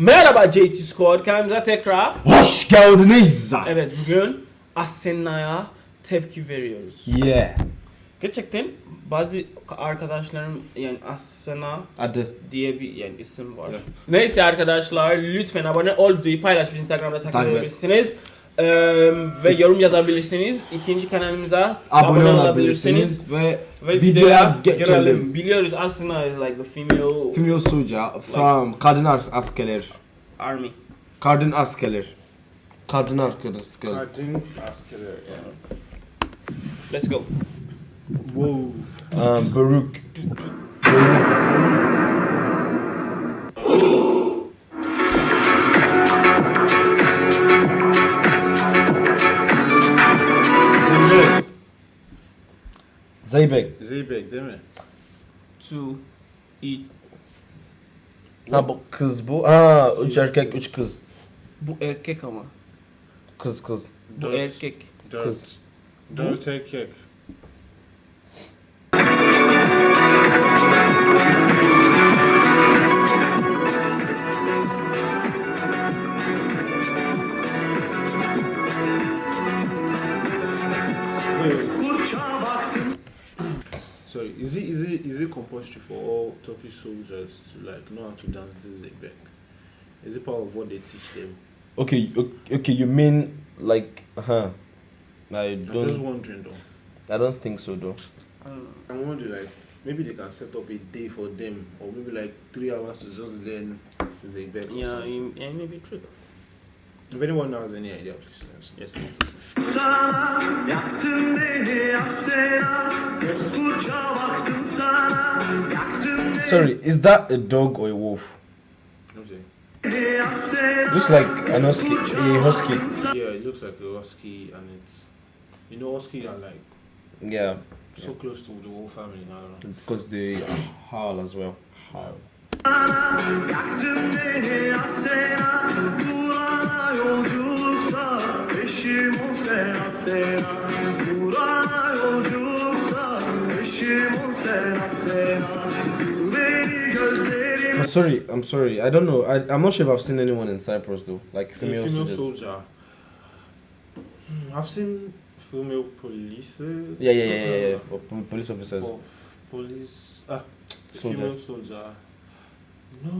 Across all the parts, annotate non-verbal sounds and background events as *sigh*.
Merhaba JT Squad, kanalımıza tekrar. Hoş geldiniz. Evet bugün Asena'ya tepki veriyoruz. Yeah. Gerçekten bazı arkadaşlarım yani Asena Adı. diye bir yani isim var. Neyse arkadaşlar lütfen abone ol videoyu paylaş Instagram'da takip edebilirsiniz. Ee, ve yorum yazabilirsiniz. İkinci kanalımıza Abone olabilirsiniz ve Ve videoya geçelim. girelim. Biliyoruz is like the female Female soldier from kadın as- askerler. army. Kadın askerler. Kadın askerler. Kadın askerler. Yeah. Let's go. Whoa. Um, Baruch. Zeybek. Zeybek. Zeybek değil mi? To eat. Ha bu kız bu. Aa üç erkek üç kız. Bu erkek ama. Kız kız. Bu Dört. erkek. Dört. Kız. Dört erkek. Turkish soldiers to like know how to dance the Zeybek? Is it part of what they teach them? Okay, okay, you mean like, huh? I don't. I'm just don't, wondering though. I don't think so though. I don't know. I'm wondering like maybe they can set up a day for them or maybe like three hours to just learn Zeybek or Yeah, something. it, it true. If anyone has any idea, please let us know. Yes. sana Yaktın beni Asena Yoksulca baktım sana Yaktın Sorry, is that a dog or a wolf? Okay. Looks like an husky, a husky. Yeah, it looks like a husky and it's you know husky are like Yeah, so close to the whole family. now. because they howl as well. Howl. Yaktın beni Asena Burana yolculuksa Eşim ol sen Asena Burana yolculuksa Eşim ol sen Asena Beni gözlerin I'm sorry, I'm sorry. I don't know. I, I'm not sure if I've seen anyone in Cyprus though, like female, female soldiers. soldier. Hmm, I've seen female police. Yeah, yeah, yeah, yeah, yeah. Or police officers. Oh, police. Ah, female soldier. No,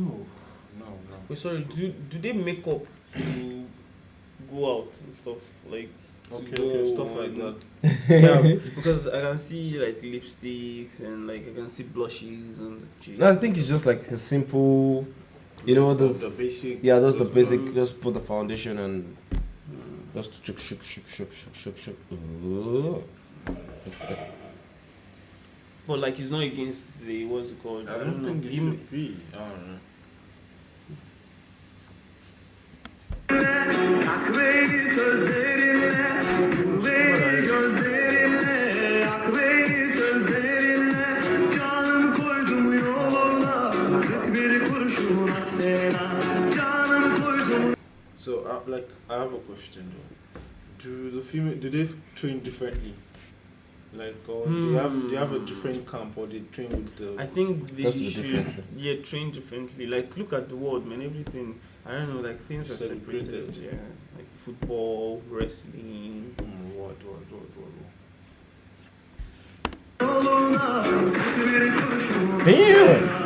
no, no. Wait, sorry. Do do they make up to go out and stuff like? Okay, okay, stuff like that. *laughs* yeah, because I can see like lipsticks and like I can see blushes and cheeks. No, I think it's just like a simple, you know, those. the basic. Yeah, that's the those- basic. Just put the foundation and Mm. just shook, shook, shook, shook, shook, shook, shook. Ooh. But like it's not against the what's it called? I don't think it Im- should be. I don't know. Yak beni sözlerinle Vur beni gözlerinle Yak beni sözlerinle Canım koydum yoluna Sık bir kurşun Asena Canım koydum So, uh, like, I have a question though. Do the female do they train differently? Like, or do you have do you have a different camp or they train with the? I think they should difference. yeah train differently. Like look at the world, man. Everything I don't know. Like things are separated. Separated. Yeah, like football, wrestling. Hmm, what, what, what, what, what? yoluna Sık bir kurşun Damn.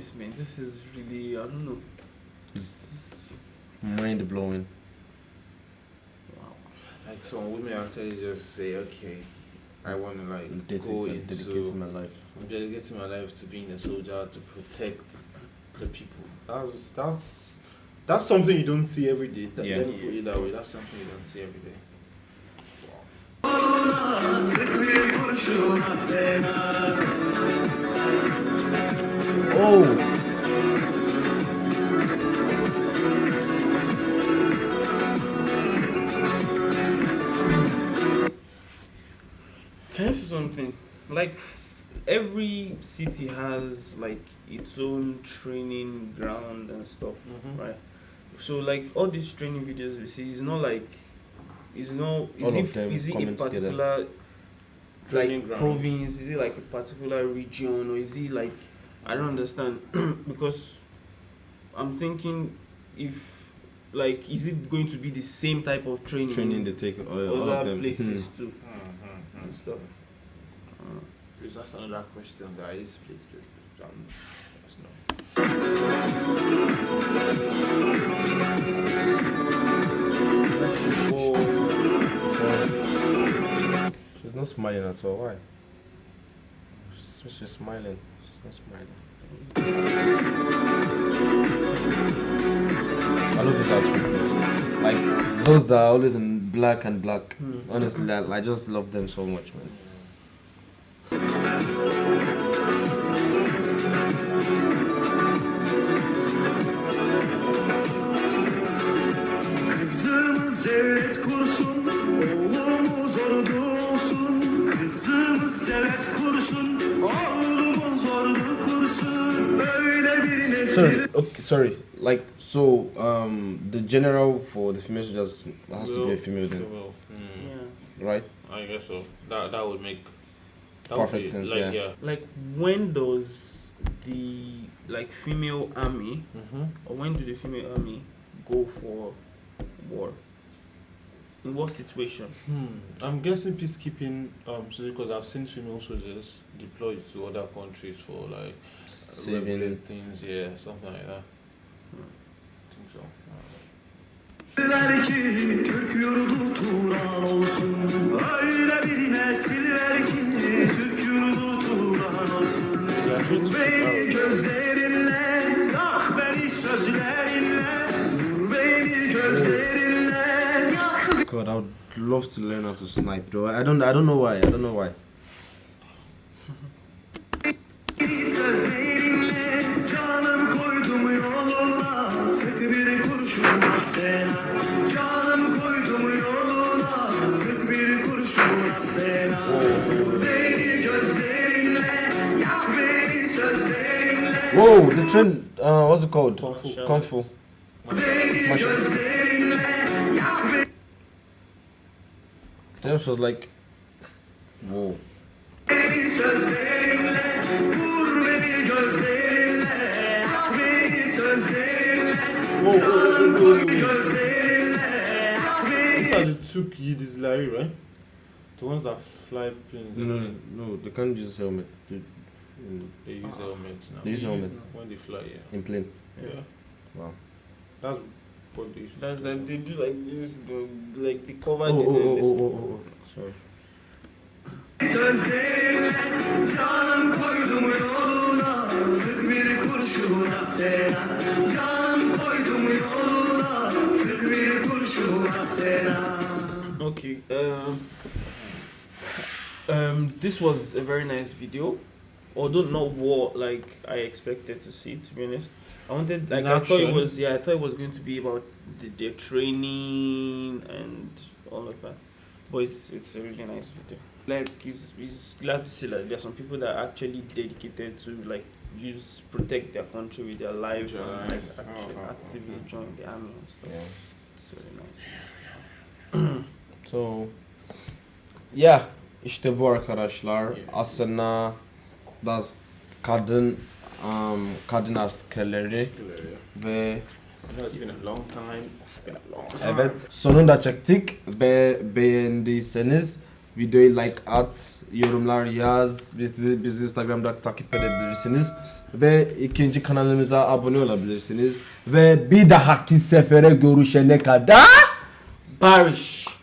To be honest, man, this is really I don't know. Hmm. Mind blowing. Wow. Like some women actually just say, okay, I want to like go Dedicating dedicating into my life. I'm dedicating my life to being a soldier to protect the people. That's that's that's something you don't see every day. That, Yeah. Let me put it that way. That's something you don't see every day. Sık bir kurşun Asena Oh. Can I say something? Like every city has like its own training ground and stuff, Mhm. right? So like all these training videos we see, it's not like, it's not. Is All it is it a together. particular like province? Is it like a particular region or is it like I don't understand because I'm thinking if like is it going to be the same type of training, Training in they take all, all of other them. places Hmm. too Mhm, and mhm. stuff. Uh, Please, ask another question, guys. Please, please, please. Um, yes, no. She's not smiling at all. Why? She's, she's smiling. She's not smiling. I love this outfit. Like those that are always in black and black. Hmm. Honestly, I, I just love them so much, man. Kızımız Böyle. Sorry. Okay, sorry. Like so, um, the general for the female soldiers has to be a female then, Well, hmm, yeah. right? I guess so. That that would make that Perfect would be, sense, Like, yeah. yeah. Like when does the like female army Mm-hmm. or when do the female army go for war? In what situation? Hmm. I'm guessing peacekeeping. Um, so because I've seen female soldiers deployed to other countries for like Saving. regular things. Yeah, something like that. Hmm. I think so. Ver ki Türk yurdu Turan olsun Öyle bir nesil ki Türk yurdu Turan olsun beni gözlerinle would love to learn how to snipe though. I don't I don't know why. I don't know why. beni sözlerinle Canım koydum yoluna Sık bir kurşun at sena Canım koydum yoluna Sık bir kurşun at sena Vur beni gözlerinle Yak beni sözlerinle Whoa, the trend. Uh, what's it called? Kung fu. Kung fu. Beni Martial- gözlerinle Yak beni Then she was like, whoa. sözlerinle Vur beni gözlerinle Yak beni sözlerinle Canım koy gözlerinle Yak beni These are the two Yiddish Larry, right? The ones that fly planes. I No, think. no, they can't use helmets. They, mm, They use helmets now. They use helmets. when they fly. Yeah. in plane. Yeah. Wow. That's what they used That's like they do like this, the, like the cover Oh, this, oh, oh, this. oh, oh, oh. Sorry. Sözlerinle canım koydum yoluna Sık bir kurşun at sena Canım koydum yoluna Sık bir kurşun at sena Okay. Um, um, this was a very nice video, although not know what like I expected to see. To be honest, I wanted like In I thought it was yeah I thought it was going to be about the, their training and all of that, but it's it's a really nice video. Like it's, it's glad to see that there are some people that are actually dedicated to like use protect their country with their life and like actually Uh-huh. actively join the army and stuff. Yeah. It's really nice. So, yeah, işte bu arkadaşlar Yeah. aslında das kadın um, kadın askerleri ve evet sonunda çektik. Ve beğendiyseniz videoyu like at, yorumlar yaz, bizi, bizi Instagram'da takip edebilirsiniz. Ve ikinci kanalımıza abone olabilirsiniz. Ve bir dahaki sefere görüşene kadar Barish.